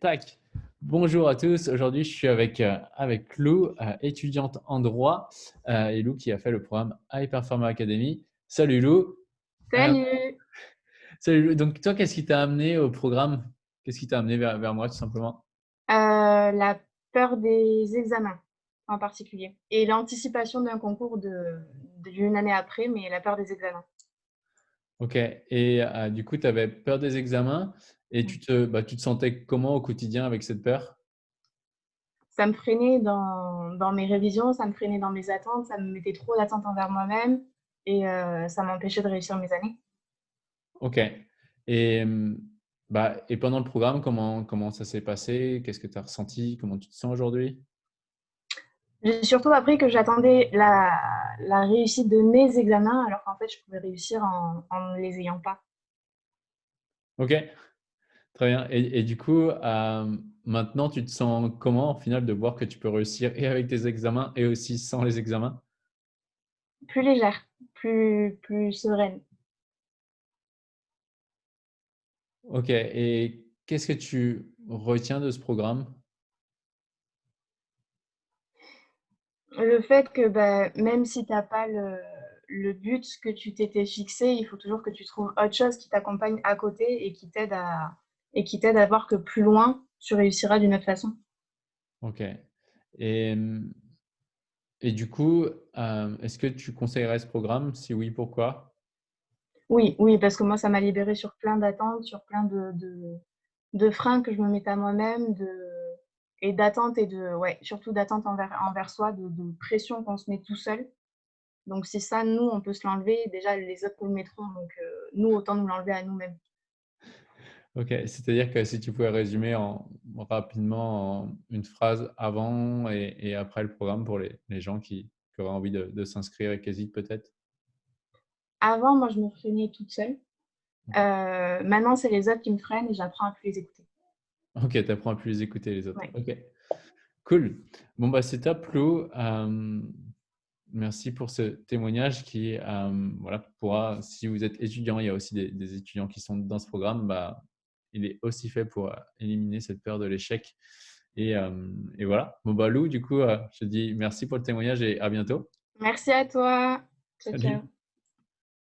Tac. Bonjour à tous. Aujourd'hui, je suis avec, euh, avec Lou, euh, étudiante en droit, euh, et Lou qui a fait le programme High Performer Academy. Salut Lou. Salut. salut Lou. Donc, toi, qu'est-ce qui t'a amené au programme? Qu'est-ce qui t'a amené vers, vers, moi, tout simplement? La peur des examens en particulier et l'anticipation d'un concours d'une année après, mais la peur des examens. Ok. Et du coup, tu avais peur des examens. Et tu te, bah, tu te sentais comment au quotidien avec cette peur? Ça me freinait dans, dans, mes révisions, ça me freinait dans mes attentes, ça me mettait trop d'attentes envers moi-même et euh, ça m'empêchait de réussir mes années. Ok. Et, bah, et pendant le programme, comment, comment ça s'est passé? Qu'est-ce que tu as ressenti? Comment tu te sens aujourd'hui? J'ai surtout appris que j'attendais la, la, réussite de mes examens alors qu'en fait, je pouvais réussir en, en ne les ayant pas. Ok, Très bien. Et, du coup, euh, maintenant, tu te sens comment, au final, de voir que tu peux réussir et avec tes examens et aussi sans les examens? Plus légère, plus, plus sereine. Ok. Et qu'est-ce que tu retiens de ce programme? Le fait que bah, même si tu n'as pas le, le but que tu t'étais fixé, il faut toujours que tu trouves autre chose qui t'accompagne à côté et qui t'aide à, et qui t'aide à voir que plus loin, tu réussiras d'une autre façon. Ok. Et, et du coup, euh, est-ce que tu conseillerais ce programme? Si oui, pourquoi? Oui, oui, parce que moi, ça m'a libéré sur plein d'attentes, sur plein de, de, de, freins que je me mettais à moi-même, et d'attentes et de, ouais, surtout d'attentes envers, envers soi, de, de pression qu'on se met tout seul. Donc, si ça, nous, on peut se l'enlever, déjà, les autres nous le mettront. Donc, euh, nous, autant nous l'enlever à nous-mêmes. Ok, c'est-à-dire que si tu pouvais résumer en, rapidement en une phrase avant et, après le programme pour les, les gens qui, auraient envie de, s'inscrire et qui hésitent peut-être? Avant, moi, je me freinais toute seule. Euh, maintenant, c'est les autres qui me freinent et j'apprends à plus les écouter. Ok, tu apprends à plus les écouter les autres. Ok, cool. Bon, bah, c'est top, Lou. Euh, merci pour ce témoignage qui, euh, voilà, pourra, si vous êtes étudiant, il y a aussi des, des, étudiants qui sont dans ce programme, bah, il est aussi fait pour euh, éliminer cette peur de l'échec. Et, euh, et, voilà. Bon, bah, Lou, du coup, euh, je te dis merci pour le témoignage et à bientôt. Merci à toi. Ciao, ciao.